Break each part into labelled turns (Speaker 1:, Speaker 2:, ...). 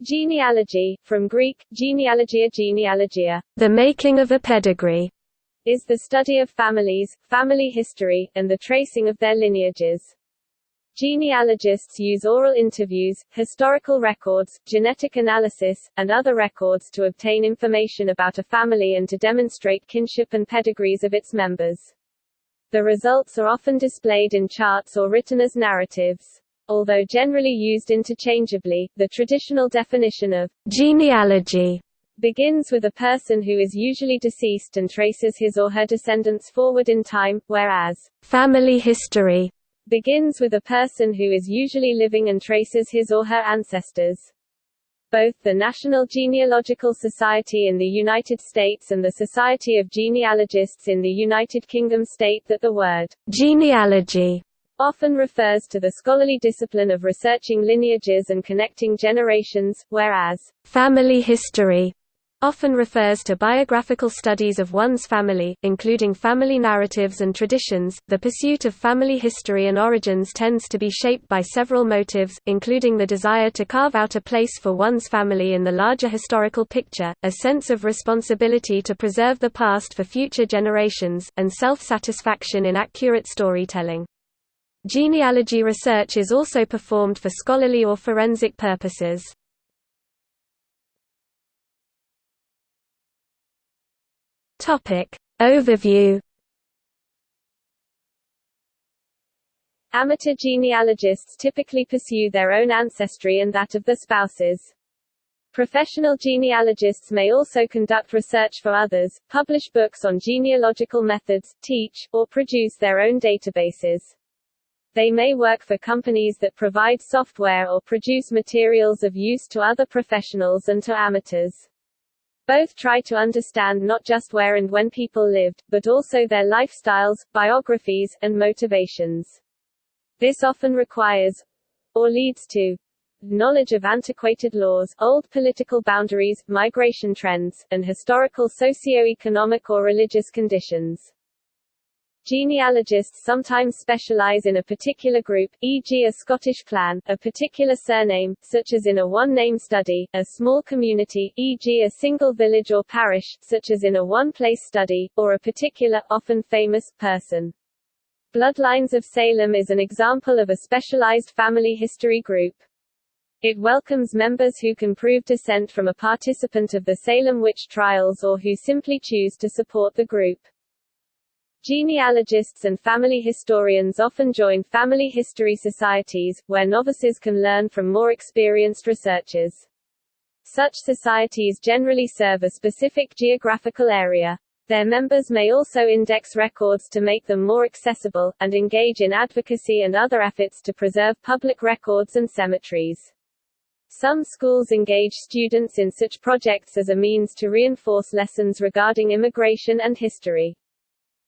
Speaker 1: Genealogy, from Greek, genealogia genealogia,
Speaker 2: the making of a pedigree,
Speaker 1: is the study of families, family history, and the tracing of their lineages. Genealogists use oral interviews, historical records, genetic analysis, and other records to obtain information about a family and to demonstrate kinship and pedigrees of its members. The results are often displayed in charts or written as narratives. Although generally used interchangeably, the traditional definition of
Speaker 2: genealogy
Speaker 1: begins with a person who is usually deceased and traces his or her descendants forward in time, whereas
Speaker 2: family history
Speaker 1: begins with a person who is usually living and traces his or her ancestors. Both the National Genealogical Society in the United States and the Society of Genealogists in the United Kingdom state that the word
Speaker 2: genealogy
Speaker 1: often refers to the scholarly discipline of researching lineages and connecting generations, whereas
Speaker 2: family history often refers to biographical studies of one's family, including family narratives and traditions. The pursuit of family history and origins tends to be shaped by several motives, including the desire to carve out a place for one's family in the larger historical picture, a sense of responsibility to preserve the past for future generations, and self-satisfaction in accurate storytelling. Genealogy research is also performed for scholarly or forensic purposes. Topic Overview
Speaker 1: Amateur genealogists typically pursue their own ancestry and that of their spouses. Professional genealogists may also conduct research for others, publish books on genealogical methods, teach, or produce their own databases. They may work for companies that provide software or produce materials of use to other professionals and to amateurs. Both try to understand not just where and when people lived, but also their lifestyles, biographies, and motivations. This often requires, or leads to, knowledge of antiquated laws, old political boundaries, migration trends, and historical socio-economic or religious conditions. Genealogists sometimes specialize in a particular group, e.g. a Scottish clan, a particular surname, such as in a one-name study, a small community, e.g. a single village or parish, such as in a one-place study, or a particular, often famous, person. Bloodlines of Salem is an example of a specialized family history group. It welcomes members who can prove descent from a participant of the Salem witch trials or who simply choose to support the group. Genealogists and family historians often join family history societies, where novices can learn from more experienced researchers. Such societies generally serve a specific geographical area. Their members may also index records to make them more accessible, and engage in advocacy and other efforts to preserve public records and cemeteries. Some schools engage students in such projects as a means to reinforce lessons regarding immigration and history.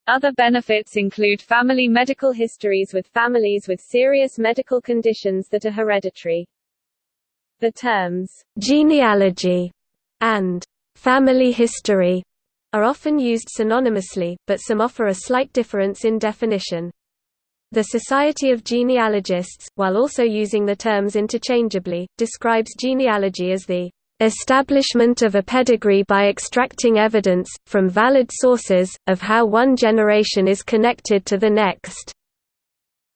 Speaker 1: Other benefits include family medical histories with families with serious medical conditions that are hereditary. The terms
Speaker 2: genealogy and family history are often used synonymously, but some offer a slight difference in definition. The Society of Genealogists, while also using the terms interchangeably, describes genealogy as the establishment of a pedigree by extracting evidence, from valid sources, of how one generation is connected to the next,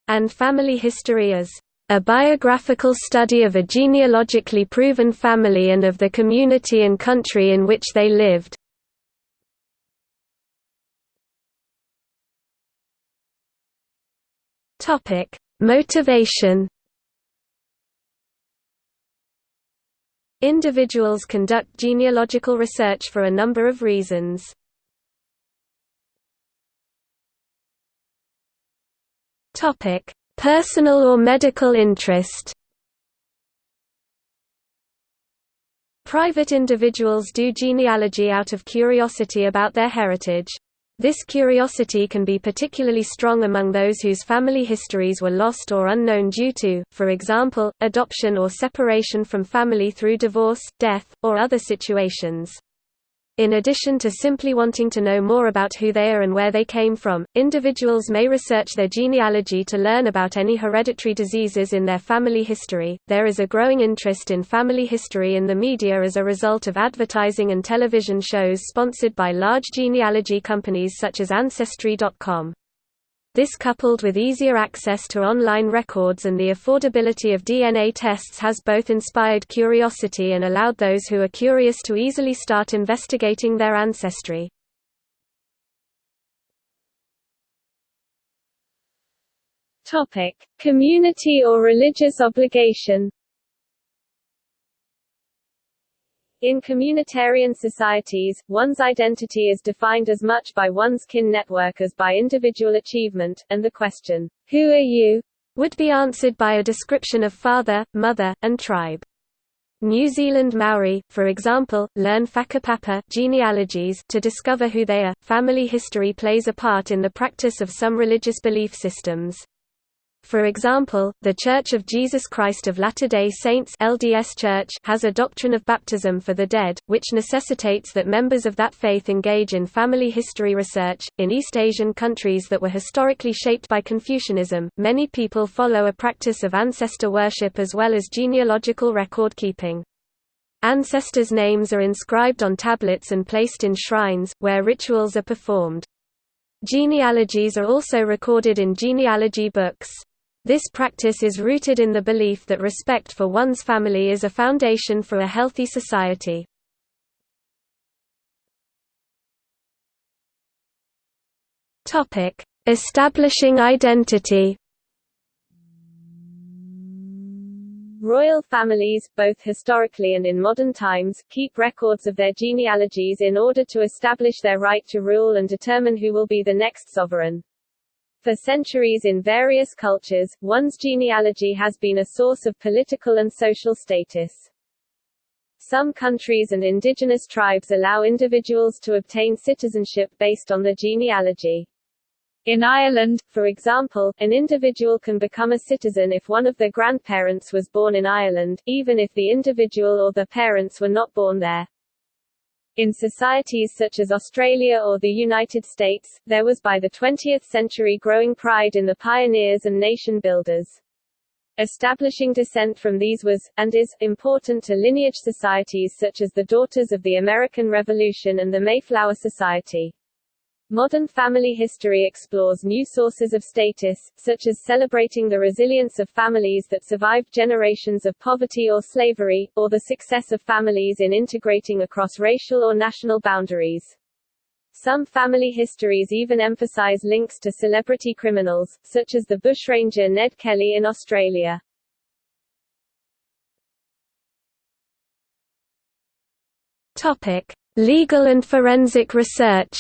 Speaker 2: and family history as a biographical study of a genealogically proven family and of the community and country in which they lived. Motivation Individuals conduct genealogical research for a number of reasons. Topic: Personal or medical interest. Private individuals do genealogy out of curiosity about their heritage. This curiosity can be particularly strong among those whose family histories were lost or unknown due to, for example, adoption or separation from family through divorce, death, or other situations. In addition to simply wanting to know more about who they are and where they came from, individuals may research their genealogy to learn about any hereditary diseases in their family history. There is a growing interest in family history in the media as a result of advertising and television shows sponsored by large genealogy companies such as Ancestry.com. This coupled with easier access to online records and the affordability of DNA tests has both inspired curiosity and allowed those who are curious to easily start investigating their ancestry.
Speaker 1: Community or religious obligation In communitarian societies, one's identity is defined as much by one's kin network as by individual achievement, and the question, Who are you?
Speaker 2: would be answered by a description of father, mother, and tribe. New Zealand Maori, for example, learn whakapapa genealogies to discover who they are. Family history plays a part in the practice of some religious belief systems. For example, The Church of Jesus Christ of Latter-day Saints LDS Church has a doctrine of baptism for the dead, which necessitates that members of that faith engage in family history research. In East Asian countries that were historically shaped by Confucianism, many people follow a practice of ancestor worship as well as genealogical record keeping. Ancestors' names are inscribed on tablets and placed in shrines, where rituals are performed. Genealogies are also recorded in genealogy books. This practice is rooted in the belief that respect for one's family is a foundation for a healthy society. Establishing identity
Speaker 1: Royal families, both historically and in modern times, keep records of their genealogies in order to establish their right to rule and determine who will be the next sovereign. For centuries in various cultures, one's genealogy has been a source of political and social status. Some countries and indigenous tribes allow individuals to obtain citizenship based on their genealogy. In Ireland, for example, an individual can become a citizen if one of their grandparents was born in Ireland, even if the individual or their parents were not born there. In societies such as Australia or the United States, there was by the 20th century growing pride in the pioneers and nation builders. Establishing descent from these was, and is, important to lineage societies such as the Daughters of the American Revolution and the Mayflower Society. Modern family history explores new sources of status, such as celebrating the resilience of families that survived generations of poverty or slavery, or the success of families in integrating across racial or national boundaries. Some family histories even emphasize links to celebrity criminals, such as the bushranger Ned Kelly in Australia.
Speaker 2: Topic: Legal and forensic research.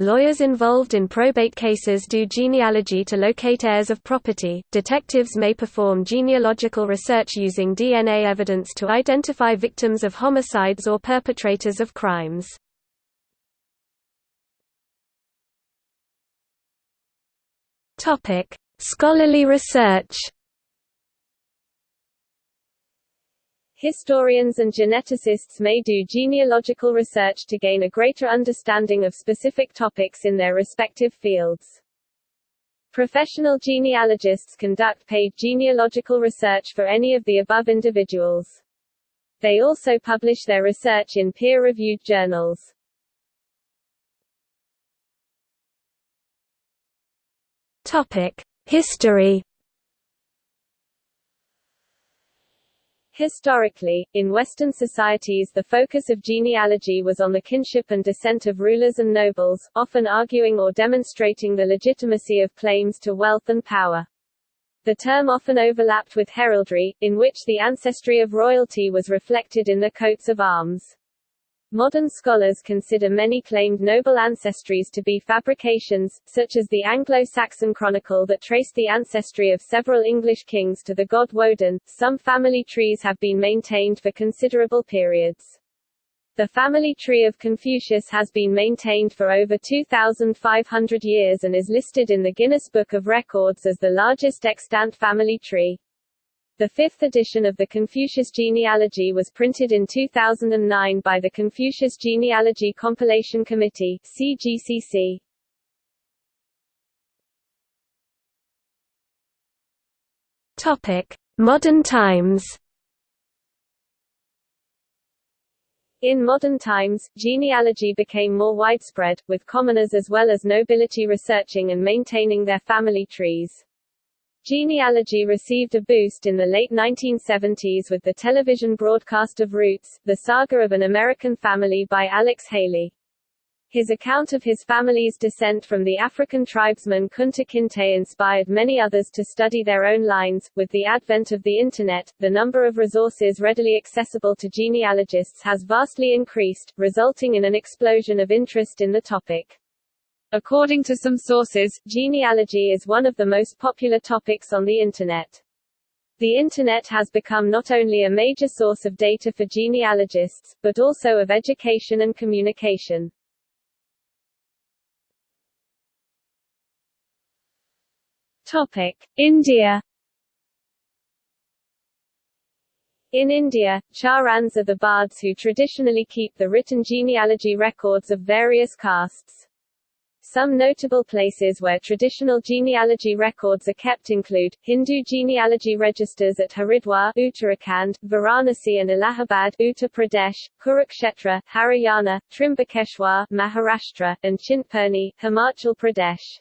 Speaker 2: Lawyers involved in probate cases do genealogy to locate heirs of property. Detectives may perform genealogical research using DNA evidence to identify victims of homicides or perpetrators of crimes. Topic: Scholarly research.
Speaker 1: Historians and geneticists may do genealogical research to gain a greater understanding of specific topics in their respective fields. Professional genealogists conduct paid genealogical research for any of the above individuals. They also publish their research in peer-reviewed journals.
Speaker 2: Topic: History
Speaker 1: Historically, in Western societies the focus of genealogy was on the kinship and descent of rulers and nobles, often arguing or demonstrating the legitimacy of claims to wealth and power. The term often overlapped with heraldry, in which the ancestry of royalty was reflected in the coats of arms. Modern scholars consider many claimed noble ancestries to be fabrications, such as the Anglo-Saxon chronicle that traced the ancestry of several English kings to the god Woden. Some family trees have been maintained for considerable periods. The family tree of Confucius has been maintained for over 2,500 years and is listed in the Guinness Book of Records as the largest extant family tree. The fifth edition of the Confucius Genealogy was printed in 2009 by the Confucius Genealogy Compilation Committee CGCC.
Speaker 2: Topic: Modern times.
Speaker 1: In modern times, genealogy became more widespread, with commoners as well as nobility researching and maintaining their family trees. Genealogy received a boost in the late 1970s with the television broadcast of Roots, the saga of an American family by Alex Haley. His account of his family's descent from the African tribesman Kunta Kinte inspired many others to study their own lines. With the advent of the Internet, the number of resources readily accessible to genealogists has vastly increased, resulting in an explosion of interest in the topic. According to some sources, genealogy is one of the most popular topics on the Internet. The Internet has become not only a major source of data for genealogists, but also of education and communication. Topic. India In India, Charans are the bards who traditionally keep the written genealogy records of various castes. Some notable places where traditional genealogy records are kept include, Hindu genealogy registers at Haridwar Uttarakhand, Varanasi and Allahabad Uttar Pradesh, Kurukshetra, Haryana, Trimbakeshwar Maharashtra, and Chintpurni, Himachal Pradesh.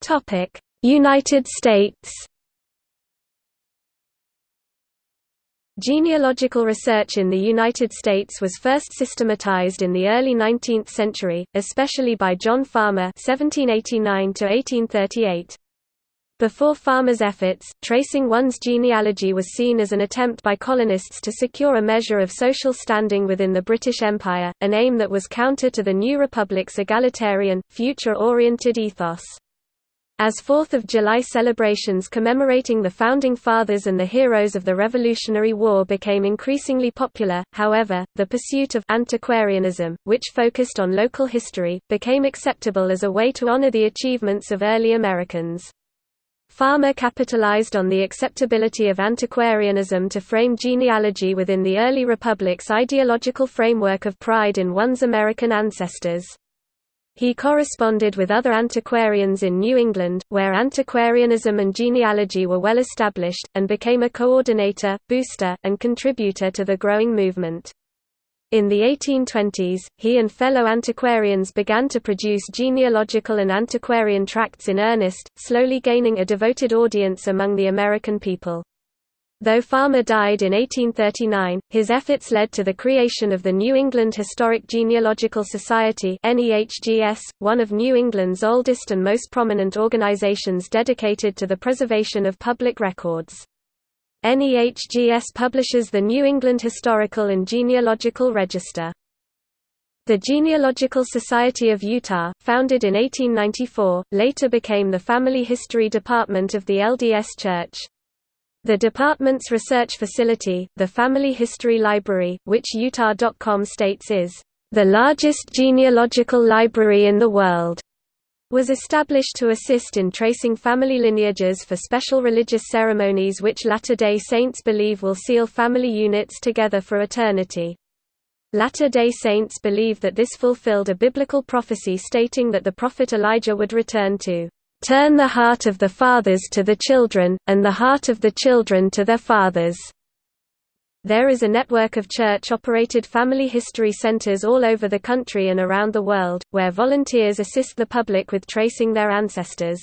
Speaker 2: Topic: United States Genealogical research in the United States was first systematized in the early 19th century, especially by John Farmer (1789–1838). Before Farmer's efforts, tracing one's genealogy was seen as an attempt by colonists to secure a measure of social standing within the British Empire, an aim that was counter to the new republic's egalitarian, future-oriented ethos. As Fourth of July celebrations commemorating the Founding Fathers and the heroes of the Revolutionary War became increasingly popular, however, the pursuit of antiquarianism, which focused on local history, became acceptable as a way to honor the achievements of early Americans. Farmer capitalized on the acceptability of antiquarianism to frame genealogy within the early republic's ideological framework of pride in one's American ancestors. He corresponded with other antiquarians in New England, where antiquarianism and genealogy were well established, and became a coordinator, booster, and contributor to the growing movement. In the 1820s, he and fellow antiquarians began to produce genealogical and antiquarian tracts in earnest, slowly gaining a devoted audience among the American people. Though Farmer died in 1839, his efforts led to the creation of the New England Historic Genealogical Society one of New England's oldest and most prominent organizations dedicated to the preservation of public records. NEHGS publishes the New England Historical and Genealogical Register. The Genealogical Society of Utah, founded in 1894, later became the Family History Department of the LDS Church. The department's research facility, the Family History Library, which Utah.com states is, "...the largest genealogical library in the world." was established to assist in tracing family lineages for special religious ceremonies which Latter-day Saints believe will seal family units together for eternity. Latter-day Saints believe that this fulfilled a biblical prophecy stating that the prophet Elijah would return to Turn the heart of the fathers to the children, and the heart of the children to their fathers. There is a network of church-operated family history centers all over the country and around the world, where volunteers assist the public with tracing their ancestors.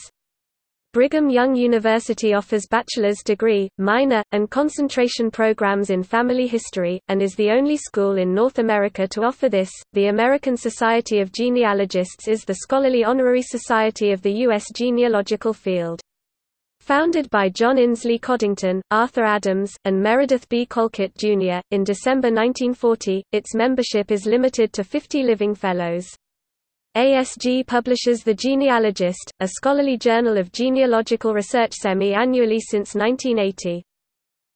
Speaker 2: Brigham Young University offers bachelor's degree, minor, and concentration programs in family history, and is the only school in North America to offer this. The American Society of Genealogists is the scholarly honorary society of the U.S. genealogical field. Founded by John Insley Coddington, Arthur Adams, and Meredith B. Colquitt, Jr., in December 1940, its membership is limited to 50 living fellows. ASG publishes The Genealogist, a scholarly journal of genealogical research semi-annually since 1980.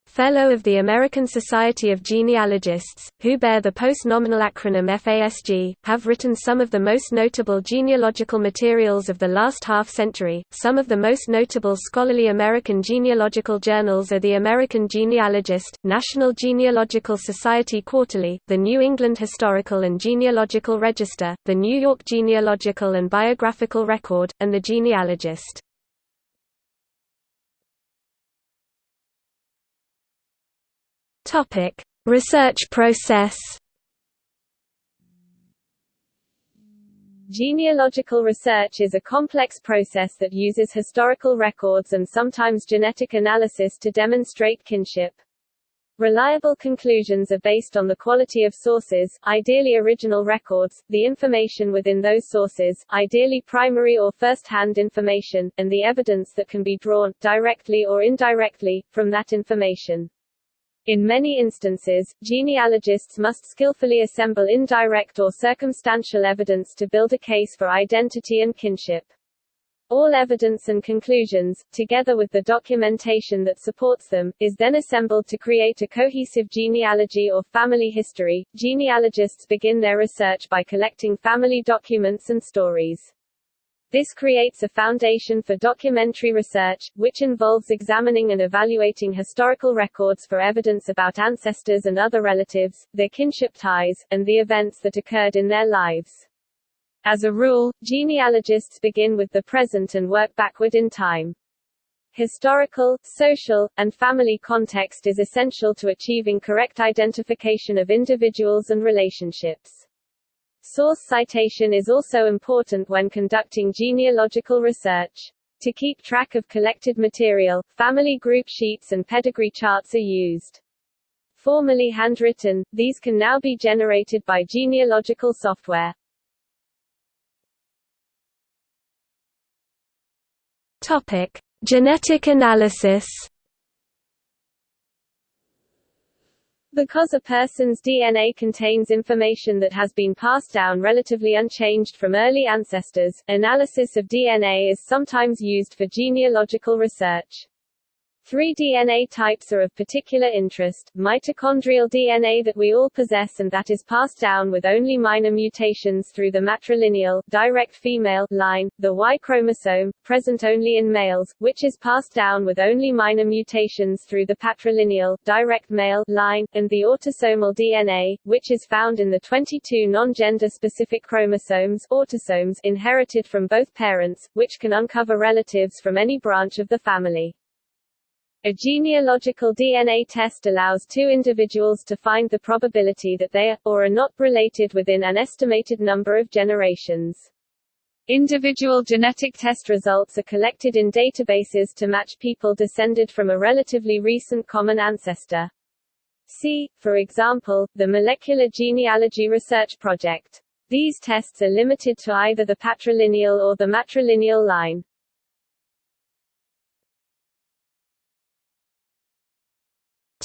Speaker 2: Fellow of the American Society of Genealogists, who bear the post-nominal acronym FASG, have written some of the most notable genealogical materials of the last half-century. Some of the most notable scholarly American genealogical journals are the American Genealogist, National Genealogical Society Quarterly, the New England Historical and Genealogical Register, the New York Genealogical and Biographical Record, and the Genealogist. Topic: Research process.
Speaker 1: Genealogical research is a complex process that uses historical records and sometimes genetic analysis to demonstrate kinship. Reliable conclusions are based on the quality of sources, ideally original records, the information within those sources, ideally primary or first-hand information, and the evidence that can be drawn, directly or indirectly, from that information. In many instances, genealogists must skillfully assemble indirect or circumstantial evidence to build a case for identity and kinship. All evidence and conclusions, together with the documentation that supports them, is then assembled to create a cohesive genealogy or family history. Genealogists begin their research by collecting family documents and stories. This creates a foundation for documentary research, which involves examining and evaluating historical records for evidence about ancestors and other relatives, their kinship ties, and the events that occurred in their lives. As a rule, genealogists begin with the present and work backward in time. Historical, social, and family context is essential to achieving correct identification of individuals and relationships. Source citation is also important when conducting genealogical research. To keep track of collected material, family group sheets and pedigree charts are used. Formerly handwritten, these can now be generated by genealogical software.
Speaker 2: Topic: Genetic analysis.
Speaker 1: Because a person's DNA contains information that has been passed down relatively unchanged from early ancestors, analysis of DNA is sometimes used for genealogical research. Three DNA types are of particular interest, mitochondrial DNA that we all possess and that is passed down with only minor mutations through the matrilineal direct female line, the Y chromosome, present only in males, which is passed down with only minor mutations through the patrilineal direct male line, and the autosomal DNA, which is found in the 22 non-gender specific chromosomes autosomes inherited from both parents, which can uncover relatives from any branch of the family. A genealogical DNA test allows two individuals to find the probability that they are, or are not, related within an estimated number of generations. Individual genetic test results are collected in databases to match people descended from a relatively recent common ancestor. See, for example, the Molecular Genealogy Research Project. These tests are limited to either the patrilineal or the matrilineal line.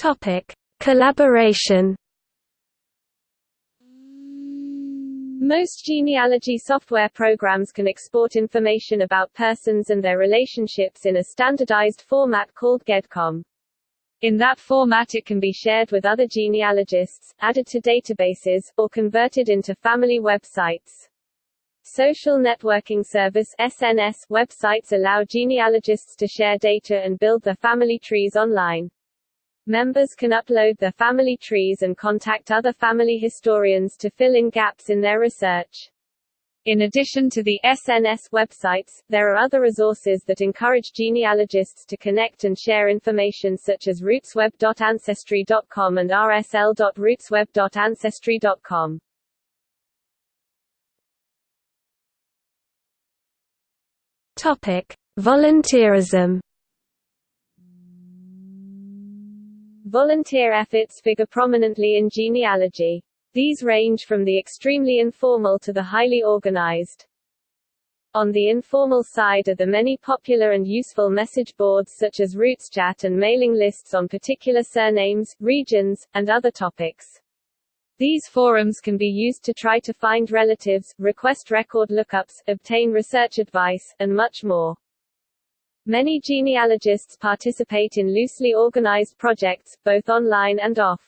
Speaker 2: Topic: Collaboration.
Speaker 1: Most genealogy software programs can export information about persons and their relationships in a standardized format called GEDCOM. In that format it can be shared with other genealogists, added to databases, or converted into family websites. Social Networking Service SNS websites allow genealogists to share data and build their family trees online. Members can upload their family trees and contact other family historians to fill in gaps in their research. In addition to the SNS websites, there are other resources that encourage genealogists to connect and share information such as rootsweb.ancestry.com and rsl.rootsweb.ancestry.com.
Speaker 2: Topic: Volunteerism
Speaker 1: Volunteer efforts figure prominently in genealogy. These range from the extremely informal to the highly organized. On the informal side are the many popular and useful message boards such as RootsChat and mailing lists on particular surnames, regions, and other topics. These forums can be used to try to find relatives, request record lookups, obtain research advice, and much more. Many genealogists participate in loosely organized projects, both online and off.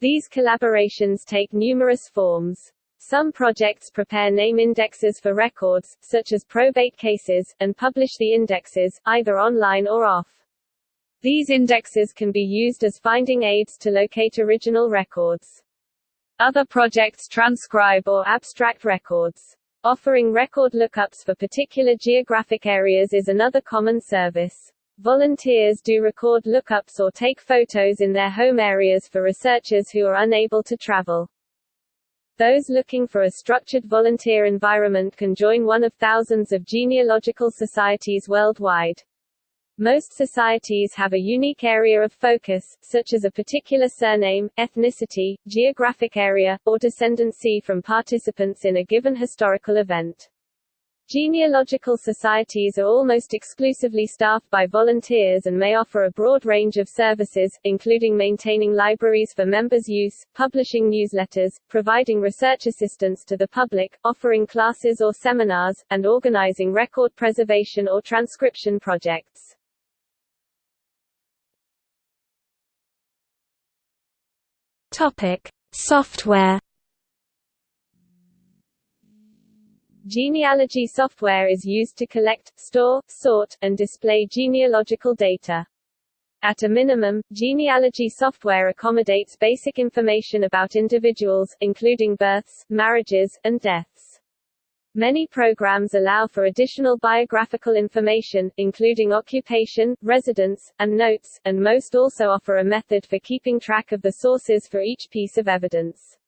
Speaker 1: These collaborations take numerous forms. Some projects prepare name indexes for records, such as probate cases, and publish the indexes, either online or off. These indexes can be used as finding aids to locate original records. Other projects transcribe or abstract records. Offering record lookups for particular geographic areas is another common service. Volunteers do record lookups or take photos in their home areas for researchers who are unable to travel. Those looking for a structured volunteer environment can join one of thousands of genealogical societies worldwide. Most societies have a unique area of focus, such as a particular surname, ethnicity, geographic area, or descendancy from participants in a given historical event. Genealogical societies are almost exclusively staffed by volunteers and may offer a broad range of services, including maintaining libraries for members' use, publishing newsletters, providing research assistance to the public, offering classes or seminars, and organizing record preservation or transcription projects.
Speaker 2: Topic: Software
Speaker 1: Genealogy software is used to collect, store, sort, and display genealogical data. At a minimum, genealogy software accommodates basic information about individuals, including births, marriages, and deaths. Many programs allow for additional biographical information, including occupation, residence, and notes, and most also offer a method for keeping track of the sources for each piece of evidence.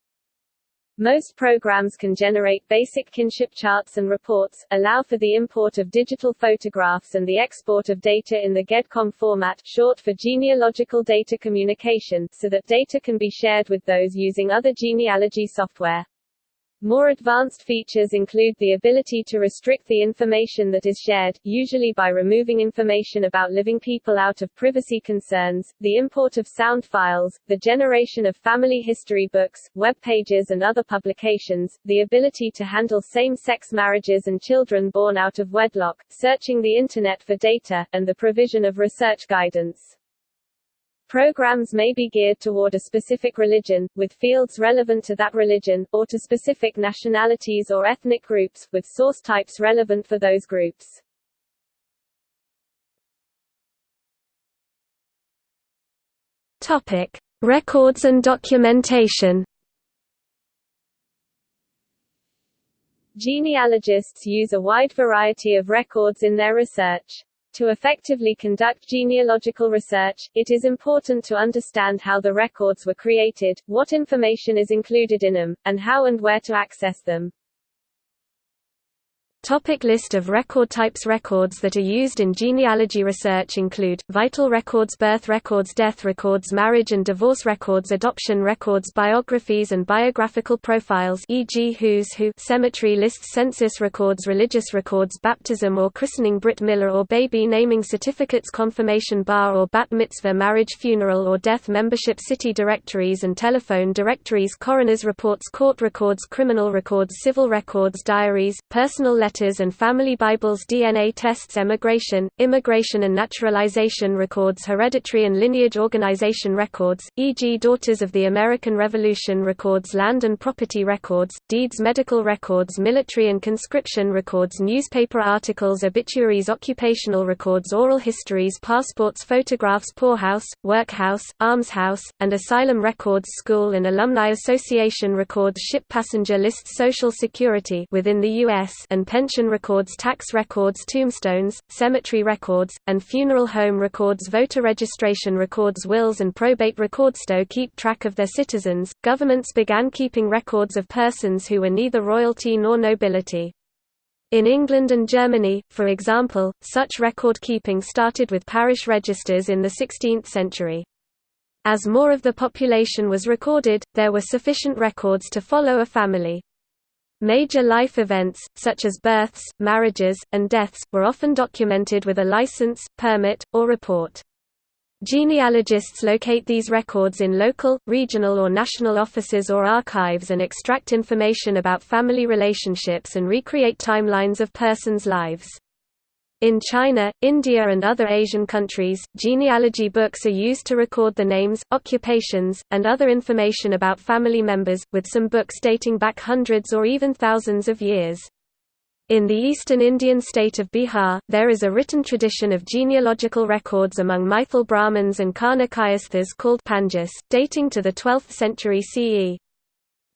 Speaker 1: Most programs can generate basic kinship charts and reports, allow for the import of digital photographs and the export of data in the GEDCOM format short for genealogical data communication, so that data can be shared with those using other genealogy software. More advanced features include the ability to restrict the information that is shared, usually by removing information about living people out of privacy concerns, the import of sound files, the generation of family history books, web pages and other publications, the ability to handle same-sex marriages and children born out of wedlock, searching the Internet for data, and the provision of research guidance. Programs may be geared toward a specific religion, with fields relevant to that religion, or to specific nationalities or ethnic groups, with source types relevant for those groups.
Speaker 2: Topic: Records and documentation.
Speaker 1: Genealogists use a wide variety of records in their research. To effectively conduct genealogical research, it is important to understand how the records were created, what information is included in them, and how and where to access them.
Speaker 2: Topic list of record types Records that are used in genealogy research include, vital records birth records death records marriage and divorce records adoption records biographies and biographical profiles e.g. Who's Who cemetery lists census records religious records baptism or christening Brit milah or baby naming certificates confirmation bar or bat mitzvah marriage funeral or death membership city directories and telephone directories coroner's reports court records criminal records civil records diaries, personal letters letters and family Bibles DNA tests emigration, immigration and naturalization records hereditary and lineage organization records, e.g. Daughters of the American Revolution records land and property records, deeds medical records military and conscription records newspaper articles obituaries occupational records oral histories passports photographs poorhouse, workhouse, almshouse, and asylum records school and alumni association records ship passenger lists social security within the U.S. and pension records tax records tombstones, cemetery records, and funeral home records voter registration records wills and probate records to keep track of their citizens. Governments began keeping records of persons who were neither royalty nor nobility. In England and Germany, for example, such record-keeping started with parish registers in the 16th century. As more of the population was recorded, there were sufficient records to follow a family. Major life events, such as births, marriages, and deaths, were often documented with a license, permit, or report. Genealogists locate these records in local, regional or national offices or archives and extract information about family relationships and recreate timelines of persons' lives. In China, India and other Asian countries, genealogy books are used to record the names, occupations, and other information about family members, with some books dating back hundreds or even thousands of years. In the eastern Indian state of Bihar, there is a written tradition of genealogical records among Maithil Brahmins and Karna Kayasthas called Panjas, dating to the 12th century CE.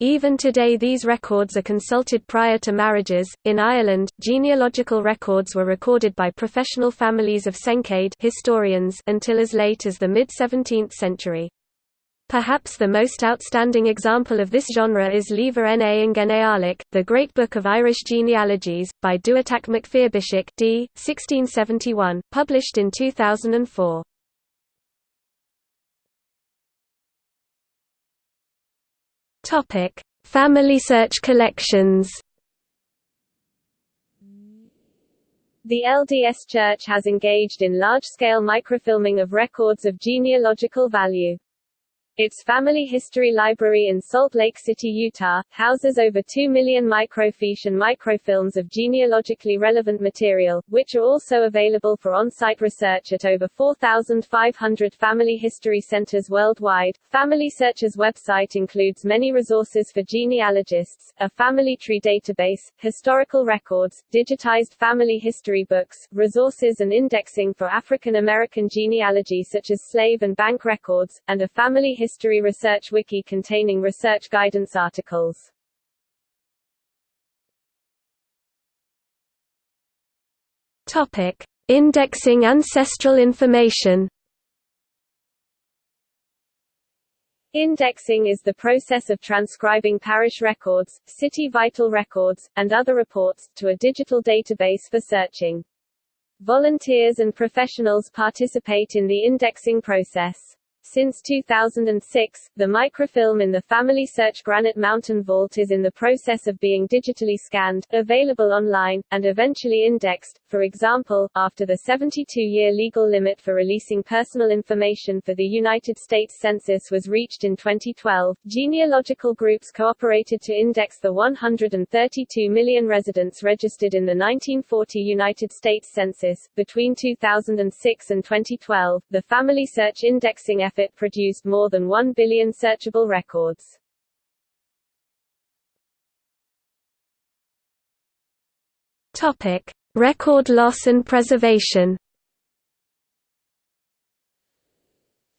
Speaker 2: Even today these records are consulted prior to marriages. In Ireland, genealogical records were recorded by professional families of Sencade historians until as late as the mid-17th century. Perhaps the most outstanding example of this genre is Leabhar na nGenealach, the Great Book of Irish Genealogies, by Dubhaltach Mac d. 1671, published in 2004. Topic: Family search collections.
Speaker 1: The LDS Church has engaged in large-scale microfilming of records of genealogical value. Its family history library in Salt Lake City, Utah, houses over 2 million microfiche and microfilms of genealogically relevant material, which are also available for on-site research at over 4,500 family history centers worldwide. Family Search's website includes many resources for genealogists, a family tree database, historical records, digitized family history books, resources and indexing for African American genealogy such as slave and bank records, and a family History Research Wiki containing research guidance articles.
Speaker 2: Topic: Indexing ancestral information.
Speaker 1: Indexing is the process of transcribing parish records, city vital records, and other reports, to a digital database for searching. Volunteers and professionals participate in the indexing process. Since 2006, the microfilm in the Family Search Granite Mountain Vault is in the process of being digitally scanned, available online, and eventually indexed. For example, after the 72-year legal limit for releasing personal information for the United States Census was reached in 2012, genealogical groups cooperated to index the 132 million residents registered in the 1940 United States Census. Between 2006 and 2012, the Family Search indexing effort produced more than 1 billion searchable records.
Speaker 2: Topic: Record loss and preservation.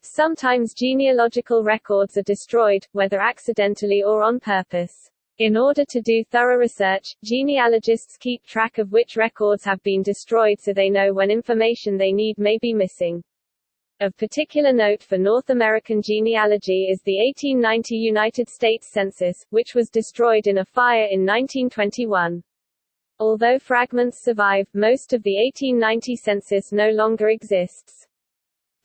Speaker 1: Sometimes genealogical records are destroyed, whether accidentally or on purpose. In order to do thorough research, genealogists keep track of which records have been destroyed so they know when information they need may be missing. Of particular note for North American genealogy is the 1890 United States Census, which was destroyed in a fire in 1921. Although fragments survive, most of the 1890 census no longer exists.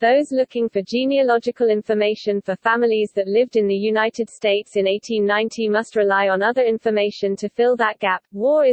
Speaker 1: Those looking for genealogical information for families that lived in the United States in 1890 must rely on other information to fill that gap. War is